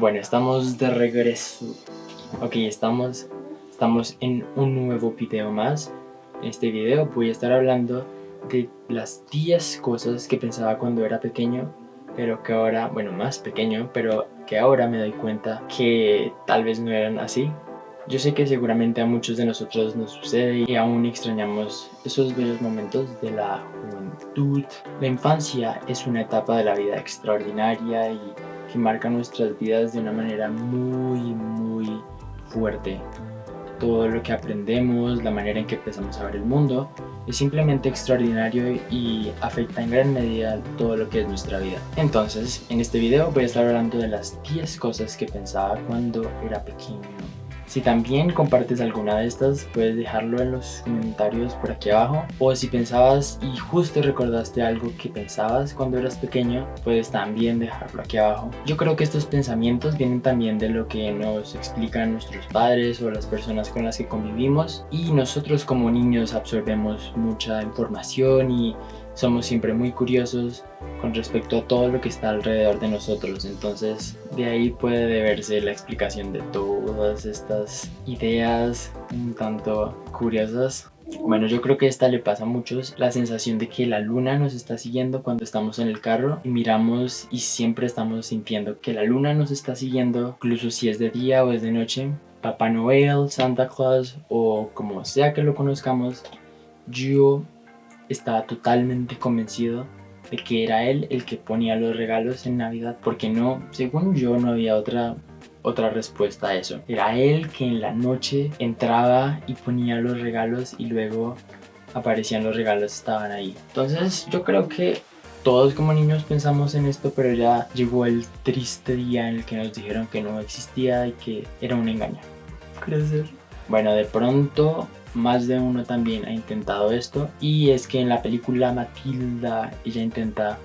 Bueno, estamos de regreso. Ok, estamos, estamos en un nuevo video más. En este video voy a estar hablando de las 10 cosas que pensaba cuando era pequeño, pero que ahora, bueno, más pequeño, pero que ahora me doy cuenta que tal vez no eran así. Yo sé que seguramente a muchos de nosotros nos sucede y aún extrañamos esos bellos momentos de la juventud. La infancia es una etapa de la vida extraordinaria y que marca nuestras vidas de una manera muy, muy fuerte. Todo lo que aprendemos, la manera en que empezamos a ver el mundo, es simplemente extraordinario y afecta en gran medida todo lo que es nuestra vida. Entonces, en este video voy a estar hablando de las 10 cosas que pensaba cuando era pequeño. Si también compartes alguna de estas, puedes dejarlo en los comentarios por aquí abajo. O si pensabas y justo recordaste algo que pensabas cuando eras pequeño, puedes también dejarlo aquí abajo. Yo creo que estos pensamientos vienen también de lo que nos explican nuestros padres o las personas con las que convivimos. Y nosotros como niños absorbemos mucha información y somos siempre muy curiosos con respecto a todo lo que está alrededor de nosotros. Entonces de ahí puede deberse la explicación de todas estas ideas un tanto curiosas. Bueno, yo creo que esta le pasa a muchos, la sensación de que la luna nos está siguiendo cuando estamos en el carro y miramos y siempre estamos sintiendo que la luna nos está siguiendo, incluso si es de día o es de noche. Papá Noel, Santa Claus o como sea que lo conozcamos, yo estaba totalmente convencido de que era él el que ponía los regalos en Navidad porque no, según yo no había otra otra respuesta a eso. Era él que en la noche entraba y ponía los regalos y luego aparecían los regalos, estaban ahí. Entonces yo creo que todos como niños pensamos en esto, pero ya llegó el triste día en el que nos dijeron que no existía y que era un engaño. Crecer. Bueno, de pronto más de uno también ha intentado esto y es que en la película Matilda ella intenta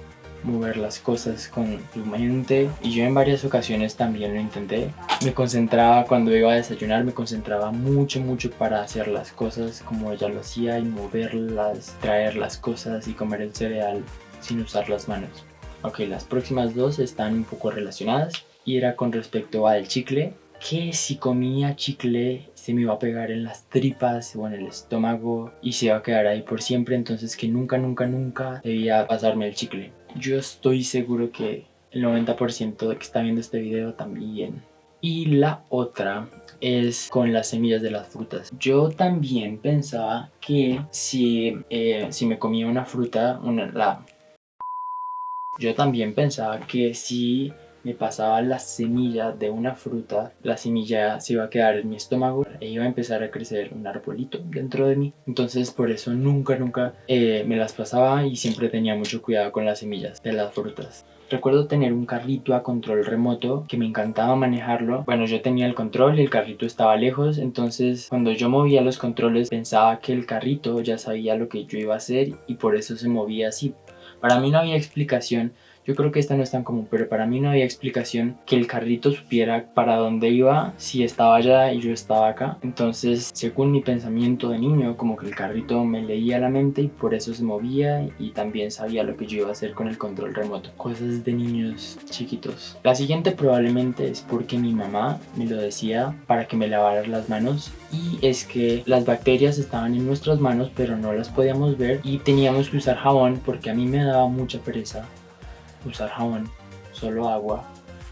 mover las cosas con su mente y yo en varias ocasiones también lo intenté. Me concentraba cuando iba a desayunar, me concentraba mucho mucho para hacer las cosas como ella lo hacía y moverlas, traer las cosas y comer el cereal sin usar las manos. Ok, las próximas dos están un poco relacionadas y era con respecto al chicle que si comía chicle se me iba a pegar en las tripas o en el estómago y se iba a quedar ahí por siempre, entonces que nunca, nunca, nunca debía pasarme el chicle. Yo estoy seguro que el 90% de que está viendo este video también. Y la otra es con las semillas de las frutas. Yo también pensaba que si, eh, si me comía una fruta, una, la... Yo también pensaba que si me pasaba la semilla de una fruta, la semilla se iba a quedar en mi estómago e iba a empezar a crecer un arbolito dentro de mí. Entonces por eso nunca, nunca eh, me las pasaba y siempre tenía mucho cuidado con las semillas de las frutas. Recuerdo tener un carrito a control remoto que me encantaba manejarlo. Bueno, yo tenía el control y el carrito estaba lejos, entonces cuando yo movía los controles pensaba que el carrito ya sabía lo que yo iba a hacer y por eso se movía así. Para mí no había explicación yo creo que esta no es tan común, pero para mí no había explicación que el carrito supiera para dónde iba si estaba allá y yo estaba acá. Entonces, según mi pensamiento de niño, como que el carrito me leía la mente y por eso se movía y también sabía lo que yo iba a hacer con el control remoto. Cosas de niños chiquitos. La siguiente probablemente es porque mi mamá me lo decía para que me lavara las manos y es que las bacterias estaban en nuestras manos pero no las podíamos ver y teníamos que usar jabón porque a mí me daba mucha pereza usar jabón, solo agua.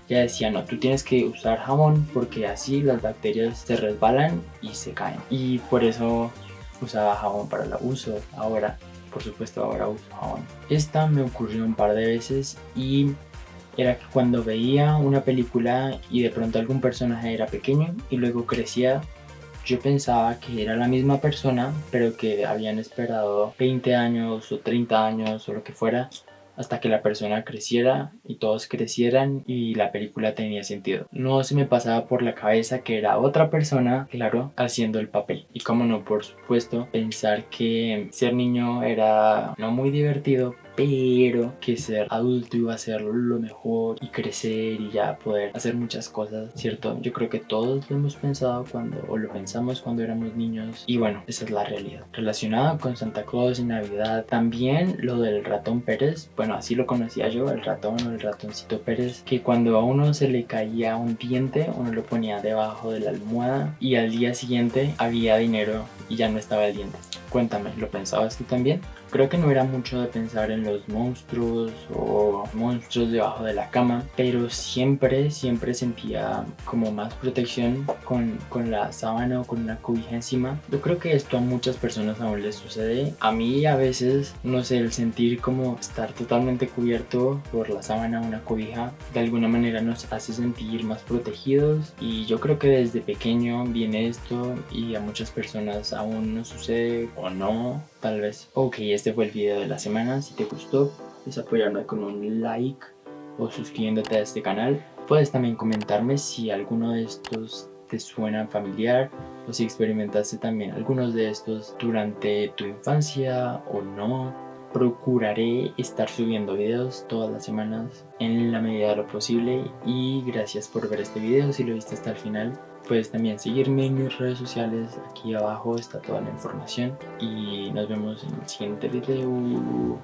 Ya decía, no, tú tienes que usar jabón porque así las bacterias se resbalan y se caen. Y por eso usaba jabón para el uso. Ahora, por supuesto, ahora uso jabón. Esta me ocurrió un par de veces y era que cuando veía una película y de pronto algún personaje era pequeño y luego crecía, yo pensaba que era la misma persona, pero que habían esperado 20 años o 30 años o lo que fuera hasta que la persona creciera y todos crecieran y la película tenía sentido. No se me pasaba por la cabeza que era otra persona, claro, haciendo el papel. Y como no, por supuesto, pensar que ser niño era no muy divertido pero que ser adulto iba a ser lo mejor y crecer y ya poder hacer muchas cosas, ¿cierto? Yo creo que todos lo hemos pensado cuando, o lo pensamos cuando éramos niños y bueno, esa es la realidad. Relacionado con Santa Claus y Navidad, también lo del ratón Pérez, bueno, así lo conocía yo, el ratón o el ratoncito Pérez, que cuando a uno se le caía un diente, uno lo ponía debajo de la almohada y al día siguiente había dinero y ya no estaba el diente. Cuéntame, ¿lo pensabas tú también? Creo que no era mucho de pensar en los monstruos o monstruos debajo de la cama, pero siempre, siempre sentía como más protección con, con la sábana o con una cobija encima. Yo creo que esto a muchas personas aún les sucede. A mí a veces, no sé, el sentir como estar totalmente cubierto por la sábana o una cobija, de alguna manera nos hace sentir más protegidos y yo creo que desde pequeño viene esto y a muchas personas aún no sucede o no, tal vez. Ok, este fue el video de la semana. Si te gustó, puedes apoyarme con un like o suscribiéndote a este canal. Puedes también comentarme si alguno de estos te suena familiar o si experimentaste también algunos de estos durante tu infancia o no. Procuraré estar subiendo videos todas las semanas en la medida de lo posible y gracias por ver este video si lo viste hasta el final. Puedes también seguirme en mis redes sociales, aquí abajo está toda la información y nos vemos en el siguiente video.